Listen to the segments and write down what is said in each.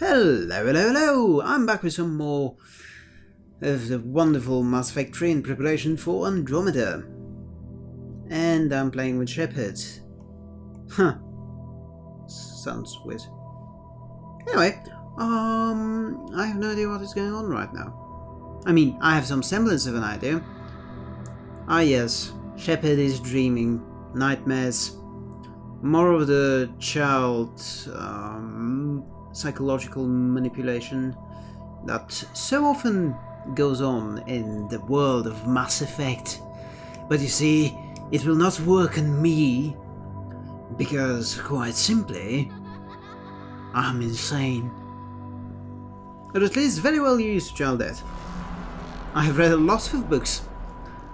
Hello, hello, hello! I'm back with some more of the wonderful Mass Effect 3 in preparation for Andromeda. And I'm playing with Shepard. Huh. Sounds weird. Anyway, um, I have no idea what is going on right now. I mean, I have some semblance of an idea. Ah yes, Shepard is dreaming. Nightmares. More of the child um, psychological manipulation that so often goes on in the world of Mass Effect. But you see, it will not work on me, because quite simply, I'm insane. Or at least very well used to child death. I have read a lot of books.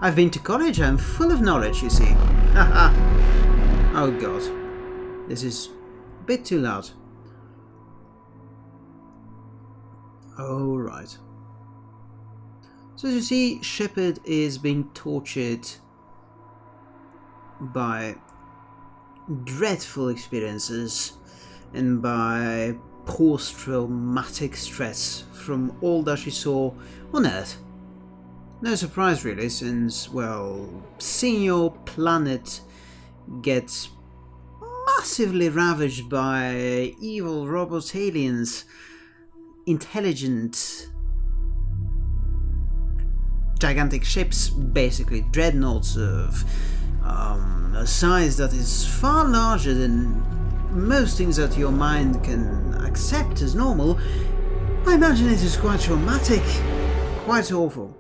I've been to college, I'm full of knowledge, you see. Haha. oh god. This is a bit too loud. Oh, right. So as you see, Shepard is being tortured by dreadful experiences and by post-traumatic stress from all that she saw on Earth. No surprise really, since, well, seeing your planet get massively ravaged by evil robot aliens intelligent gigantic ships, basically dreadnoughts of um, a size that is far larger than most things that your mind can accept as normal, I imagine it is quite traumatic, quite awful,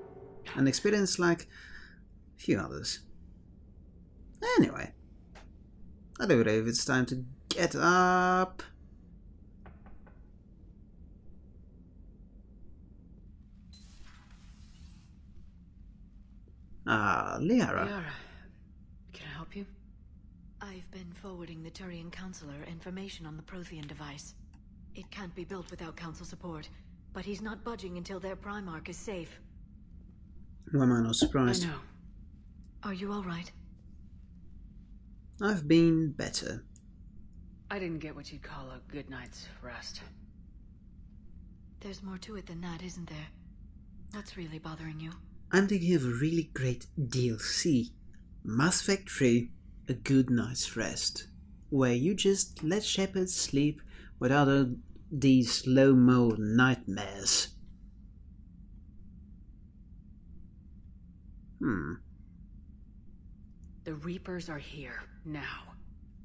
an experience like a few others. Anyway, I don't believe it's time to get up. Ah, Liara. Liara, can I help you? I've been forwarding the Turian Councilor information on the Prothean device. It can't be built without Council support, but he's not budging until their Primarch is safe. Why am I not surprised? I know. Are you alright? I've been better. I didn't get what you'd call a good night's rest. There's more to it than that, isn't there? What's really bothering you? I'm thinking of a really great DLC. Mass Effect 3, A Good Night's Rest, where you just let Shepard sleep without all these slow-mo nightmares. Hmm. The Reapers are here, now.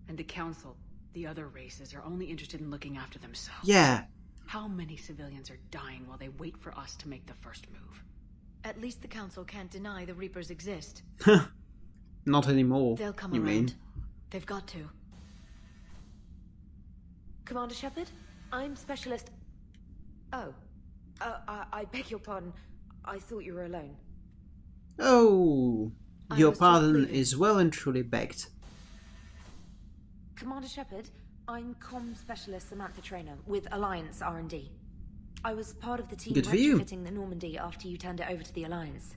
And the Council, the other races, are only interested in looking after themselves. Yeah. How many civilians are dying while they wait for us to make the first move? At least the Council can't deny the Reapers exist. Not anymore. They'll come you around. mean? They've got to. Commander Shepard, I'm Specialist... Oh. Uh, I, I beg your pardon. I thought you were alone. Oh, your pardon is well and truly begged. Commander Shepard, I'm Com Specialist Samantha Traynor with Alliance R&D. I was part of the team Good for you. retrofitting the Normandy after you turned it over to the Alliance.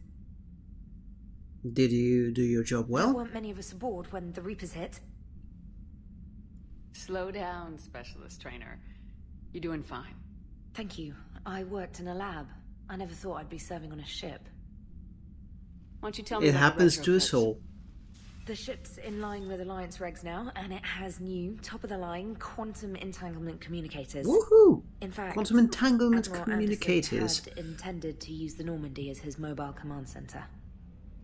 Did you do your job well? There well? weren't many of us aboard when the Reapers hit. Slow down, Specialist Traynor. You're doing fine. Thank you. I worked in a lab. I never thought I'd be serving on a ship. Why don't you tell me It happens to us all. The ship's in line with Alliance regs now, and it has new, top-of-the-line quantum entanglement communicators. Woohoo! In fact, Quantum entanglement Admiral communicators. Anderson had intended to use the Normandy as his mobile command center.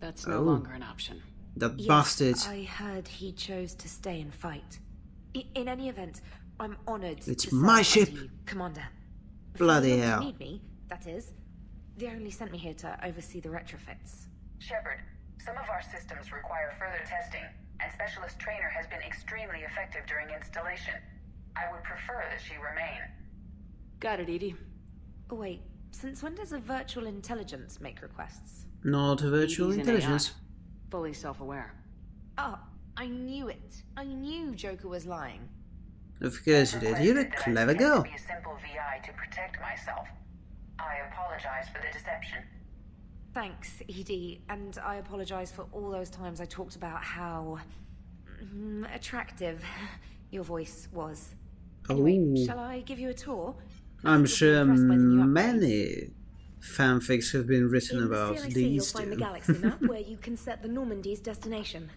That's no Oh. longer an option. That Yes, bastard. I heard he chose to stay and fight. I- in any event, I'm honored. It's to my ship. you, Commander. Bloody For as long as hell. Need me, that is. They only sent me here to oversee the retrofits. Shepard, some of our systems require further testing, and Specialist Traynor has been extremely effective during installation. I would prefer that she remain. Got it, EDI. Oh wait, since when does a virtual intelligence make requests? Not a virtual EDI's an AI, intelligence. Fully self-aware. Oh, I knew it. I knew Joker was lying. Of course you did. You're a Requested that I clever pretend girl. To be a simple VI to protect myself. I apologize for the deception. Thanks, EDI, and I apologize for all those times I talked about how mm, attractive your voice was. Anyway, Ooh. shall I give you a tour? I'm sure impressed by the new upgrades. many fanfics have been written about the CLIC, these you'll find the two. galaxy map where you can set the Normandy's destination.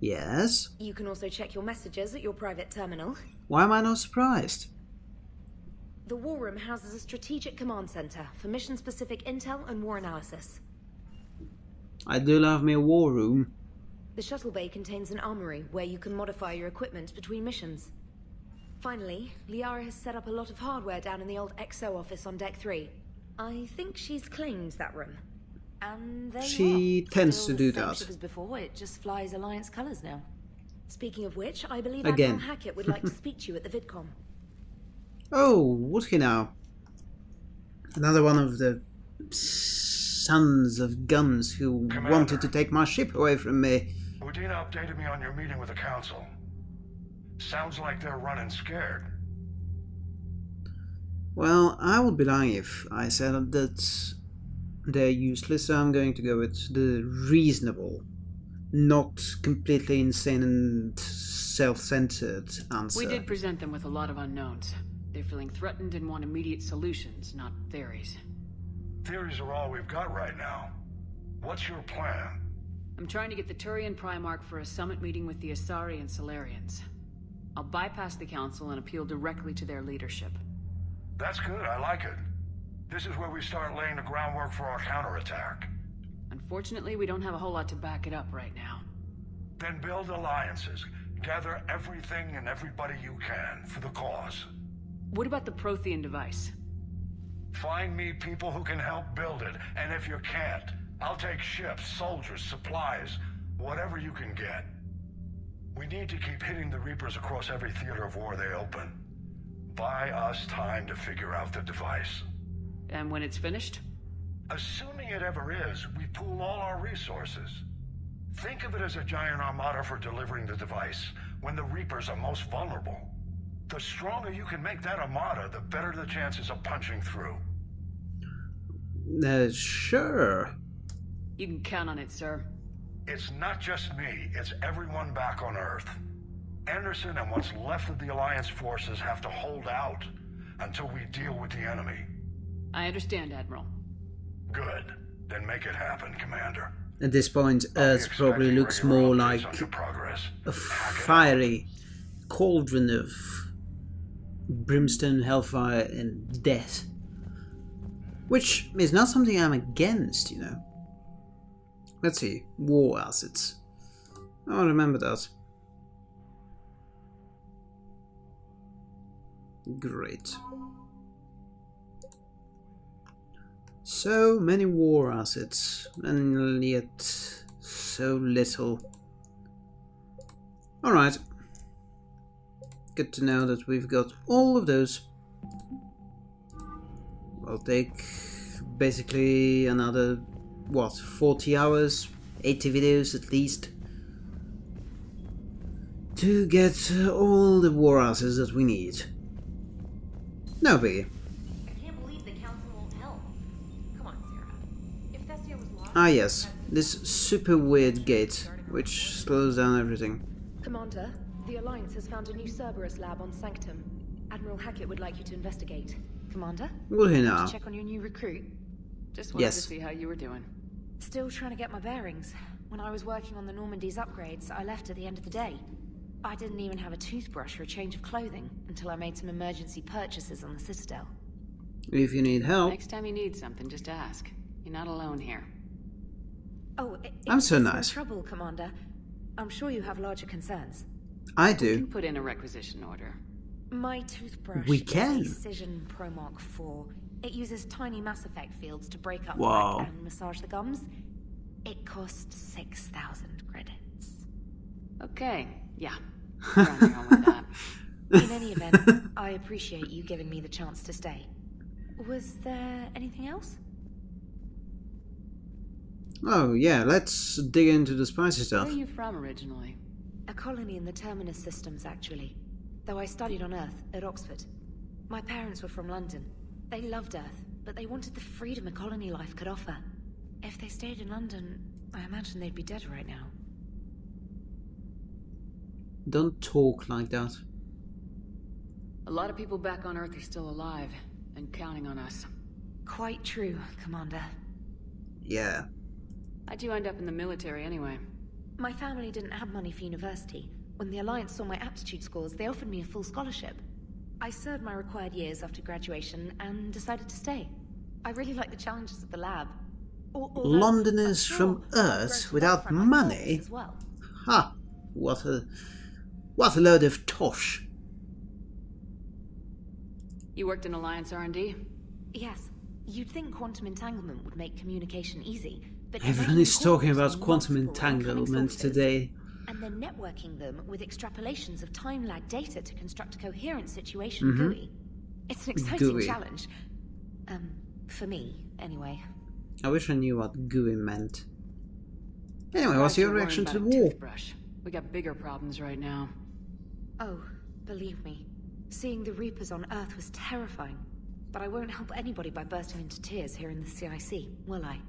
Yes? You can also check your messages at your private terminal. Why am I not surprised? The War Room houses a strategic command center for mission-specific intel and war analysis. I do love me a war room. The shuttle bay contains an armory where you can modify your equipment between missions. Finally, Liara has set up a lot of hardware down in the old XO office on deck 3. I think she's claimed that room. And there you She are. tends Still to do that. as before, it just flies Alliance colors now. Speaking of which, I believe Again. Admiral Hackett would like to speak to you at the VidCom. Oh, would he now? Another one of the sons of guns who Commander. wanted to take my ship away from me. Udina updated me on your meeting with the Council. Sounds like they're running scared. Well, I would be lying if I said that they're useless, so I'm going to go with the reasonable, not completely insane and self-centered answer. We did present them with a lot of unknowns. They're feeling threatened and want immediate solutions, not theories. Theories are all we've got right now. What's your plan? I'm trying to get the Turian Primarch for a summit meeting with the Asari and Salarians. I'll bypass the Council and appeal directly to their leadership. That's good, I like it. This is where we start laying the groundwork for our counterattack. Unfortunately, we don't have a whole lot to back it up right now. Then build alliances. Gather everything and everybody you can for the cause. What about the Prothean device? Find me people who can help build it, and if you can't, I'll take ships, soldiers, supplies, whatever you can get. We need to keep hitting the Reapers across every theater of war they open. Buy us time to figure out the device. And when it's finished? Assuming it ever is, we pool all our resources. Think of it as a giant armada for delivering the device, when the Reapers are most vulnerable. The stronger you can make that armada, the better the chances of punching through. Uh, sure. You can count on it, sir. It's not just me, it's everyone back on Earth. Anderson and what's left of the Alliance forces have to hold out until we deal with the enemy. I understand, Admiral. Good. Then make it happen, Commander. At this point, Earth probably looks more like progress. a Hack it up. fiery cauldron of brimstone, hellfire, and death. Which is not something I'm against, you know. Let's see, war assets. Oh, remember that. Great. So many war assets, and yet so little. Alright. Good to know that we've got all of those. I'll take basically another, what, 40 hours? 80 videos at least? To get uh, all the war asses that we need. No biggie. I can't believe the council won't help. Come on, Sarah. If Thessia was lost... Ah yes, this super weird gate, which slows down everything. Commander, the Alliance has found a new Cerberus lab on Sanctum. Admiral Hackett would like you to investigate. Commander? Will he now? Check on your new recruit. Just wanted Yes. to see how you were doing. Still trying to get my bearings. When I was working on the Normandy's upgrades, I left at the end of the day. I didn't even have a toothbrush or a change of clothing until I made some emergency purchases on the Citadel. If you need help, Next time you need something, just ask. You're not alone here. Oh, i- I'm so there's nice. trouble, Commander. I'm sure you have larger concerns. I You do. can put in a requisition order. My toothbrush We can. a Cision Pro Mark 4. It uses tiny Mass Effect fields to break up Wow. and massage the gums. It costs 6,000 credits. Okay, yeah. You're on your own with that. In any event, I appreciate you giving me the chance to stay. Was there anything else? Oh yeah, let's dig into the spicy stuff. Where stuff. are you from originally? A colony in the Terminus systems, actually. Though I studied on Earth, at Oxford. My parents were from London. They loved Earth, but they wanted the freedom a colony life could offer. If they stayed in London, I imagine they'd be dead right now. Don't talk like that. A lot of people back on Earth are still alive, and counting on us. Quite true, Commander. Yeah. I do end up in the military anyway? My family didn't have money for university. When the Alliance saw my aptitude scores, they offered me a full scholarship. I served my required years after graduation and decided to stay. I really like the challenges of the lab. Al- although Londoners sure from Earth without love my cause money? As well. Ha! What a what a load of tosh. You worked in Alliance R&D? Yes, you'd think quantum entanglement would make communication easy, but Everyone is talking about quantum entanglement today. And then networking them with extrapolations of time lag data to construct a coherent situation Mhm. GUI. It's an exciting GUI. challenge. Um, for me, anyway. I wish I knew what GUI meant. Anyway, what's your reaction to the war? Toothbrush. We got bigger problems right now. Oh, believe me, seeing the Reapers on Earth was terrifying. But I won't help anybody by bursting into tears here in the CIC, will I?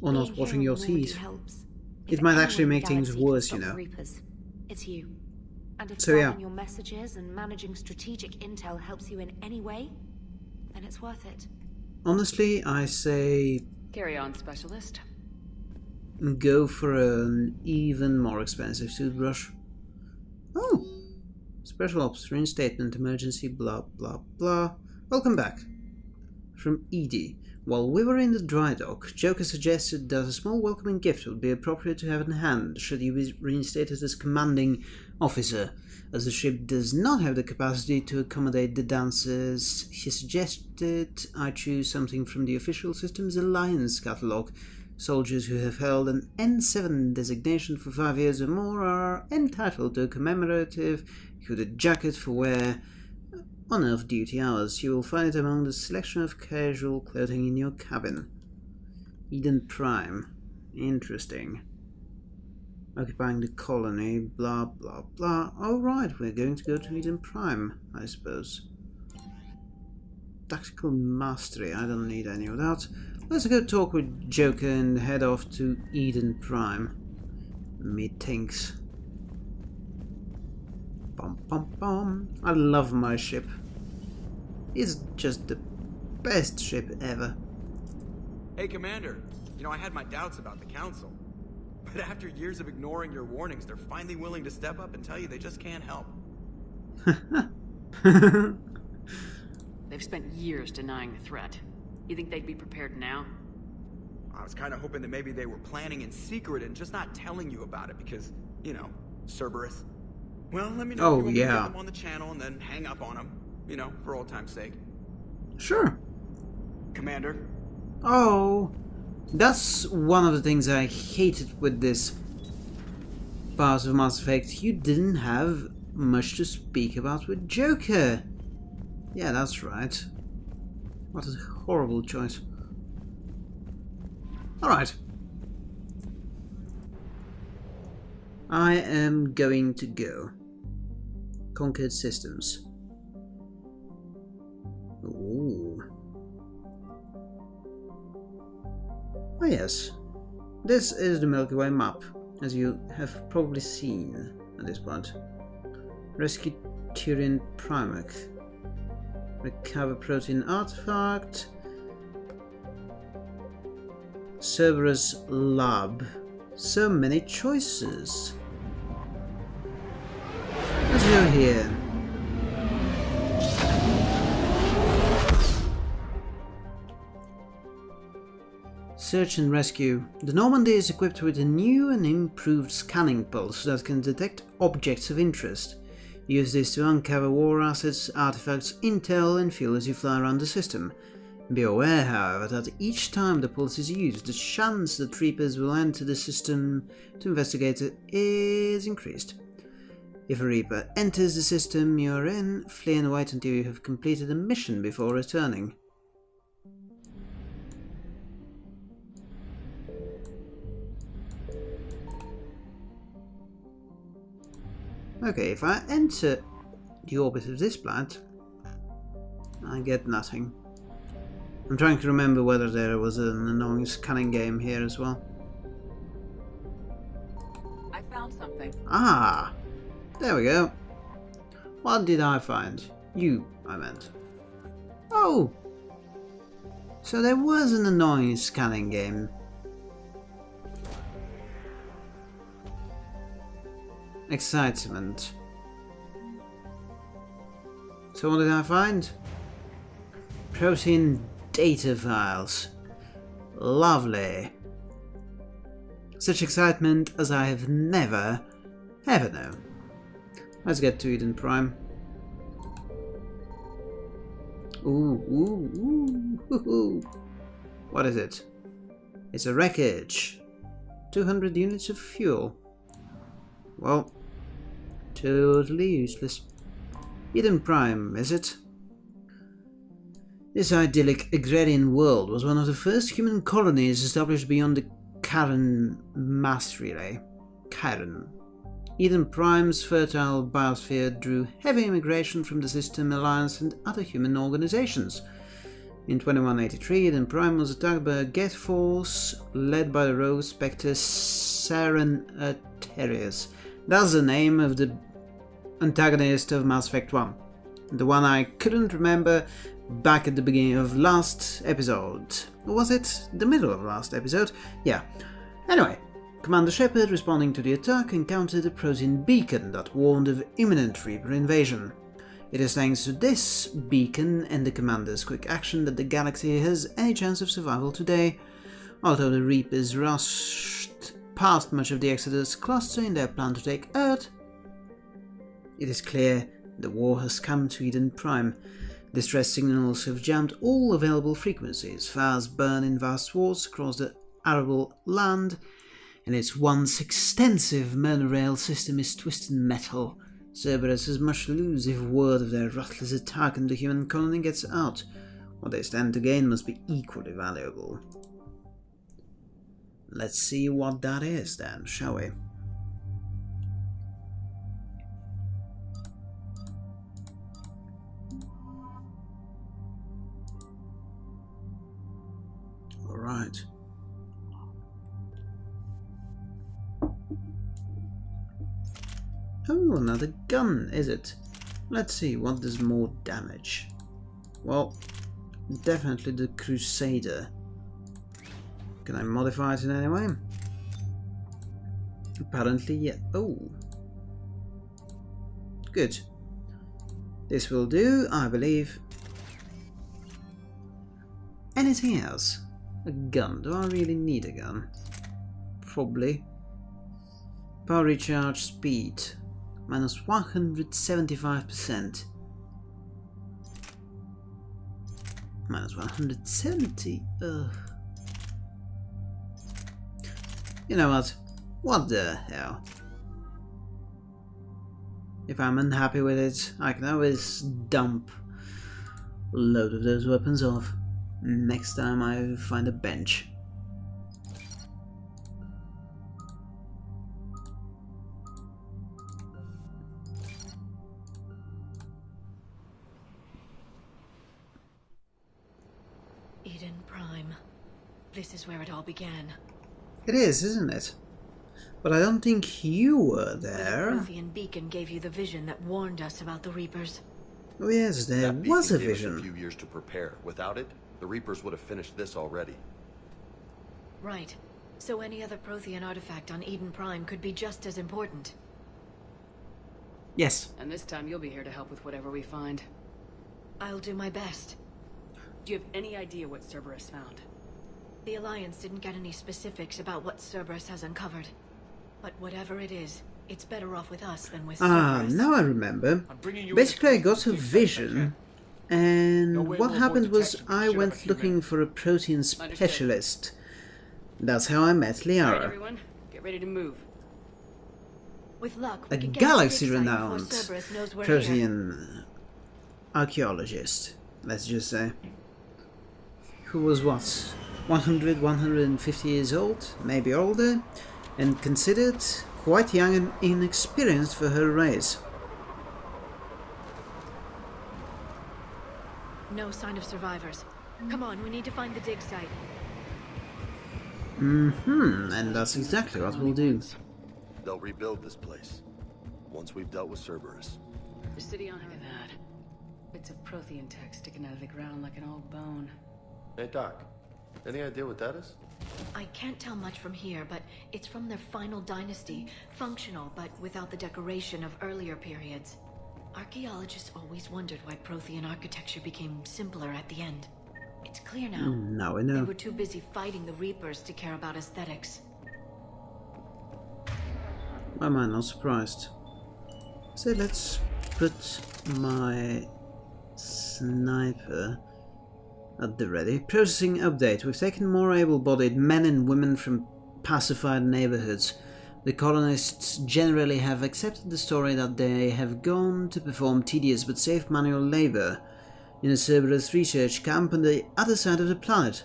Or not washing your in teeth. helps. It might actually make things galaxy can worse, stop you the know. Reapers, it's you. And if So, yeah. solving your messages and managing strategic intel helps you in any way, then it's worth it. Honestly, I say Carry on, specialist. go for an even more expensive toothbrush. Oh! Special Ops Reinstatement Emergency blah blah blah. Welcome back. From EDI. While we were in the dry dock, Joker suggested that a small welcoming gift would be appropriate to have in hand should you be reinstated as commanding officer. As the ship does not have the capacity to accommodate the dancers, he suggested I choose something from the official system's Alliance catalogue. Soldiers who have held an N7 designation for five years or more are entitled to a commemorative hooded jacket for wear on off-duty hours. You will find it among the selection of casual clothing in your cabin. Eden Prime. Interesting. Occupying the colony, blah blah blah. Alright, we're going to go to Eden Prime, I suppose. Tactical Mastery, I don't need any of that. Let's go talk with Joker and head off to Eden Prime. Methinks. Bum bum bum. I love my ship. It's just the best ship ever. Hey, Commander. You know, I had my doubts about the Council. But after years of ignoring your warnings, they're finally willing to step up and tell you they just can't help. They've spent years denying the threat. You think they'd be prepared now? I was kind of hoping that maybe they were planning in secret and just not telling you about it because, you know, Cerberus. Well, let me know Oh, if you yeah. them on the channel and then hang up on them. You know, for old time's sake. sure. Commander, Oh, that's one of the things I hated with this part of Mass Effect. You didn't have much to speak about with Joker. Yeah, that's right. What a horrible choice. Alright. I am going to go. Conquered Systems. Ooh. Oh yes, this is the Milky Way map, as you have probably seen at this point. Rescue Turian Primarch. Recover Prothean artifact. Cerberus Lab. So many choices. Let's here. Search and rescue. The Normandy is equipped with a new and improved scanning pulse that can detect objects of interest. Use this to uncover war assets, artifacts, intel, and fuel as you fly around the system. Be aware, however, that each time the pulse is used, the chance that Reapers will enter the system to investigate it is increased. If a Reaper enters the system you're in, flee and wait until you have completed a mission before returning. Okay, if I enter the orbit of this planet, I get nothing. I'm trying to remember whether there was an annoying scanning game here as well. I found something. Ah! There we go. What did I find? You, I meant. Oh! So there was an annoying scanning game. Excitement. So what did I find? Prothean data files. Lovely. Such excitement as I have never, ever known. Let's get to Eden Prime. Ooh, ooh, ooh, ooh, ooh. What is it? It's a wreckage. 200 units of fuel. Well, totally useless. Eden Prime, is it? This idyllic agrarian world was one of the first human colonies established beyond the Charon mass relay. Eh? Charon. Eden Prime's fertile biosphere drew heavy immigration from the System Alliance and other human organizations. In 2183, Eden Prime was attacked by a Geth force led by the rogue Spectre Saren Arterius. That's the name of the antagonist of Mass Effect 1. The one I couldn't remember back at the beginning of last episode. Was it the middle of last episode? Yeah. Anyway, Commander Shepard, responding to the attack, encountered a Prothean beacon that warned of imminent Reaper invasion. It is thanks to this beacon and the Commander's quick action that the galaxy has any chance of survival today, although the Reapers rushed past much of the Exodus cluster in their plan to take Earth. It is clear the war has come to Eden Prime. Distress signals have jammed all available frequencies, fires burn in vast swaths across the arable land, and its once extensive monorail system is twisted metal. Cerberus has much to lose if word of their ruthless attack on the human colony gets out. What they stand to gain must be equally valuable. Let's see what that is then, shall we? Alright. Oh, another gun, is it? Let's see, what does more damage? Well, definitely the Crusader. Can I modify it in any way? Apparently, yeah. Oh. Good. This will do, I believe. Anything else? A gun. Do I really need a gun? Probably. Power recharge speed minus 175%. Minus 170. Ugh. You know what? What the hell? If I'm unhappy with it, I can always dump a load of those weapons off next time I find a bench. This is where it all began. It is, isn't it? But I don't think you were there. The Prothean beacon gave you the vision that warned us about the Reapers. Oh yes, there that was a gave us vision. a few years to prepare. Without it, the Reapers would have finished this already. Right. So any other Prothean artifact on Eden Prime could be just as important. Yes. And this time you'll be here to help with whatever we find. I'll do my best. Do you have any idea what Cerberus found? The Alliance didn't get any specifics about what Cerberus has uncovered. But whatever it is, it's better off with us than with Ah, Cerberus. now I remember. I'm you Basically, I got a vision, and No what happened was I went looking may. for a Prothean Understood. specialist. That's how I met Alright, Liara. everyone, get ready to move. With luck, A we can get to the dig site before galaxy-renowned Cerberus knows we're here. Prothean archaeologist, let's just say. Who was what? 100, 150 years old, maybe older, and considered quite young and inexperienced for her race. No sign of survivors. Come on, we need to find the dig site. Mm-hmm, and that's exactly what we'll do. They'll rebuild this place. Once we've dealt with Cerberus. The city on Look at that. Bits of Prothean tech sticking out of the ground like an old bone. Hey, Doc. Any idea what that is? I can't tell much from here, but it's from their final dynasty. Functional, but without the decoration of earlier periods. Archaeologists always wondered why Prothean architecture became simpler at the end. It's clear now. Hmm, now I They were too busy fighting the Reapers to care about aesthetics. Why am I not surprised? So let's put my sniper at the ready. Processing update. We've taken more able-bodied men and women from pacified neighborhoods. The colonists generally have accepted the story that they have gone to perform tedious but safe manual labor in a Cerberus research camp on the other side of the planet.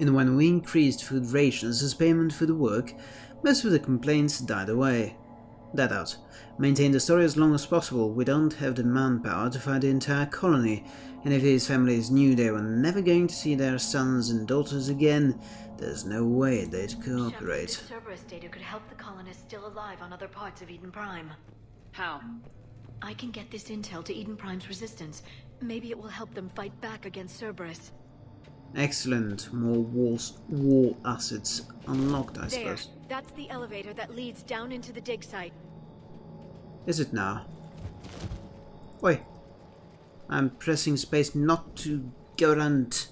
And when we increased food rations as payment for the work, most of the complaints died away. That out. Maintain the story as long as possible. We don't have the manpower to fight the entire colony, and if these families knew they were never going to see their sons and daughters again, there's no way they'd Shepard, cooperate. this Cerberus data could help the colonists still alive on other parts of Eden Prime. How? I can get this intel to Eden Prime's resistance. Maybe it will help them fight back against Cerberus. Excellent. More walls, wall assets unlocked, I There. suppose. That's the elevator that leads down into the dig site. Is it now? Wait. I'm pressing space not to go around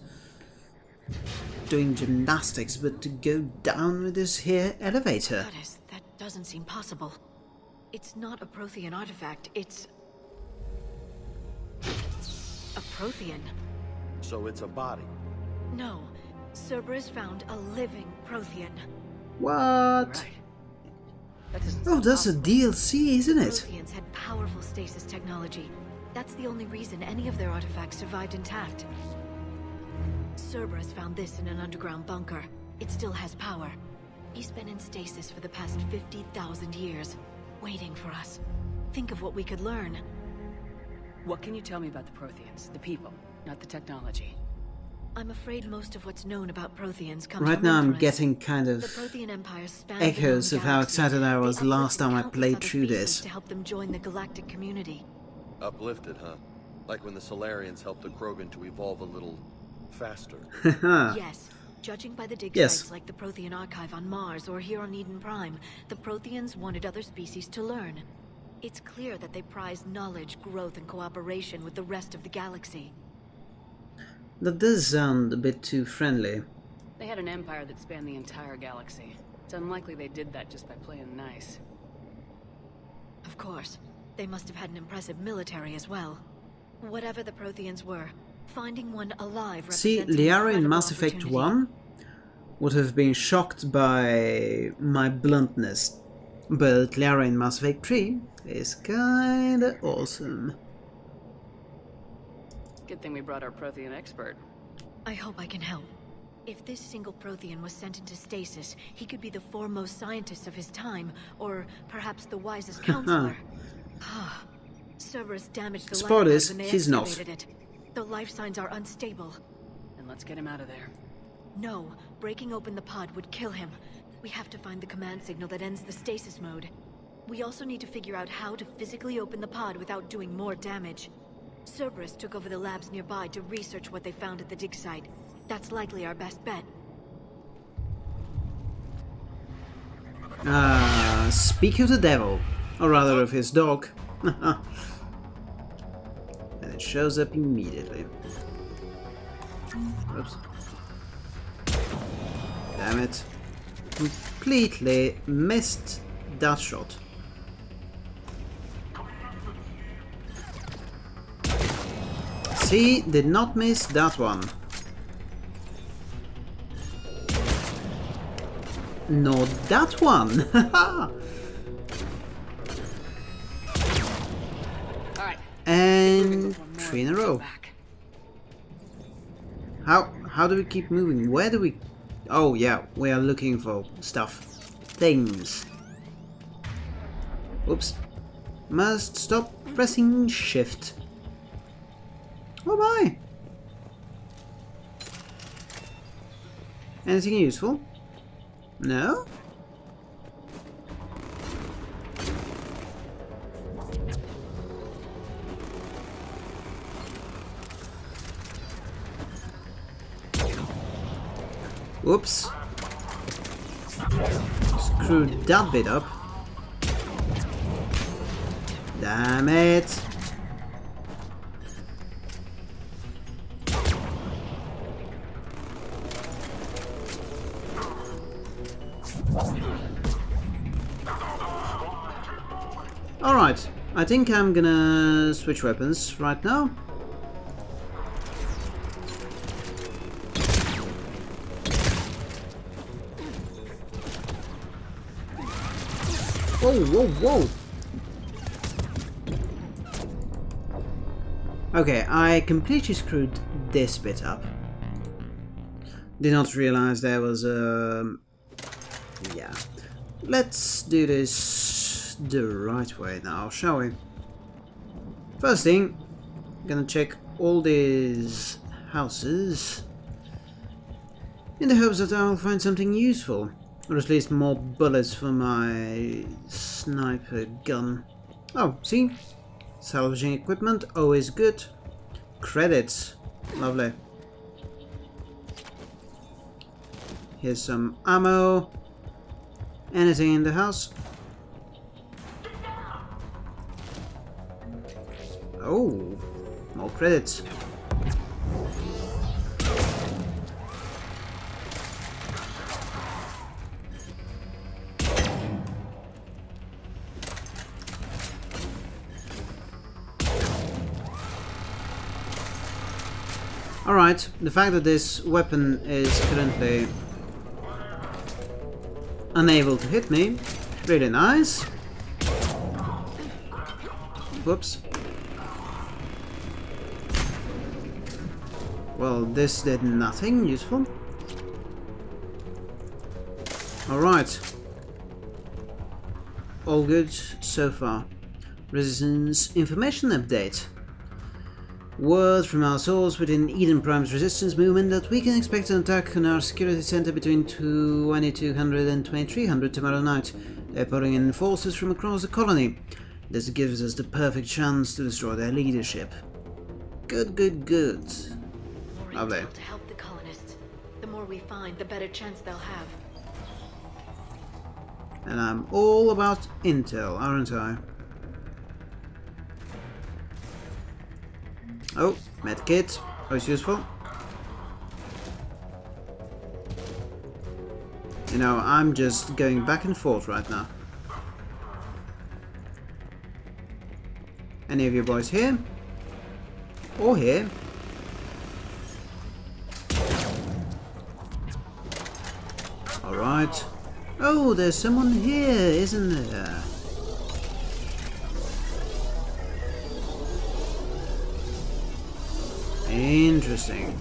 doing gymnastics, but to go down with this here elevator. Goddess, that doesn't seem possible. It's not a Prothean artifact, it's... A Prothean. So it's a body. No. Cerberus found a living Prothean. What? Right. That Oh, sound that's a. DLC, isn't it? Protheans had powerful stasis technology. That's the only reason any of their artifacts survived intact. Cerberus found this in an underground bunker. It still has power. He's been in stasis for the past 50,000 years, waiting for us. Think of what we could learn. What can you tell me about the Protheans? The people, not the technology. I'm afraid most of what's known about Protheans comes from Right from now I'm getting kind of The Prothean Empire spanned echoes of how galaxy. excited I was last time I played countless through this. To help them join the galactic community. Uplifted, huh? Like when the Salarians helped the Krogan to evolve a little faster. Yes. Judging by the dig Yes. sites like the Prothean Archive on Mars or here on Eden Prime, the Protheans wanted other species to learn. It's clear that they prize knowledge, growth, and cooperation with the rest of the galaxy. That does sound a bit too friendly. They had an empire that spanned the entire galaxy. It's unlikely they did that just by playing nice. Of course, they must have had an impressive military as well. Whatever the Protheans were, finding one alive See, represents an Liara in Mass Effect 1 would have been shocked by my bluntness, but Liara in Mass Effect 3 is kinda awesome. Good thing we brought our Prothean expert. I hope I can help. If this single Prothean was sent into stasis, he could be the foremost scientist of his time, or perhaps the wisest counselor. Ah, Cerberus damaged the Spoilers, lifeboat when they he's not. it. The life signs are unstable. And let's get him out of there. No, breaking open the pod would kill him. We have to find the command signal that ends the stasis mode. We also need to figure out how to physically open the pod without doing more damage. Cerberus took over the labs nearby to research what they found at the dig site. That's likely our best bet. Ah, speak of the devil, or rather of his dog. and it shows up immediately. Oops. Damn it. Completely missed that shot. See, did not miss that one. Not that one! How do we keep moving? Where do we... Oh yeah, we are looking for stuff. Things. Oops. Must stop pressing shift. Oh my! Anything useful? No? Whoops. Screwed that bit up. Damn it. Alright, I think I'm gonna switch weapons right now. Whoa, whoa! Okay, I completely screwed this bit up. Did not realize there was a... Um, yeah. Let's do this the right way now, shall we? First thing, gonna check all these houses in the hopes that I'll find something useful. Or at least more bullets for my sniper gun. Oh, see? Salvaging equipment, always good. Credits, lovely. Here's some ammo. Anything in the house? Oh, more credits. Alright, the fact that this weapon is currently unable to hit me, really nice. Whoops. Well, this did nothing useful. Alright. All good so far. Resistance information update. Word from our source within Eden Prime's resistance movement that we can expect an attack on our security center between 2200 and 2300 tomorrow night. They're pouring in forces from across the colony. This gives us the perfect chance to destroy their leadership. Good, good, good. More Lovely. to help the colonists. The more we find, the better chance they'll have. And I'm all about intel, aren't I? Oh, medkit. Oh, Always useful. You know, I'm just going back and forth right now. Any of you boys here? Or here? Alright. Oh, there's someone here, isn't there? Interesting.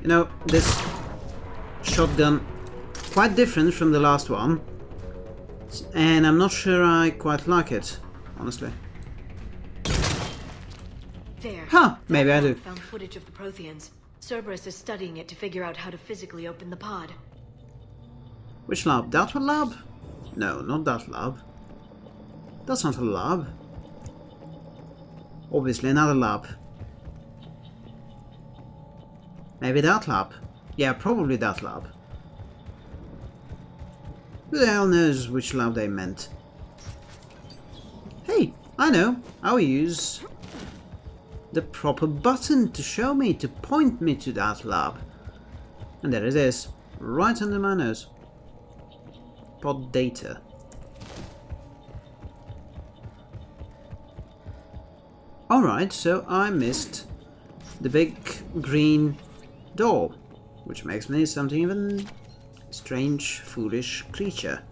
You know, this shotgun quite different from the last one. And I'm not sure I quite like it, honestly. There. Huh, maybe I do. Found footage of the Protheans. Cerberus is studying it to figure out how to physically open the pod. Which lab? That one lab? No, not that lab. That's not a lab. Obviously another lab. Maybe that lab. Yeah, probably that lab. Who the hell knows which lab they meant? Hey, I know. I'll use the proper button to show me, to point me to that lab. And there it is, right under my nose. Pod data. Alright, so I missed the big green door, which makes me something even strange, foolish creature.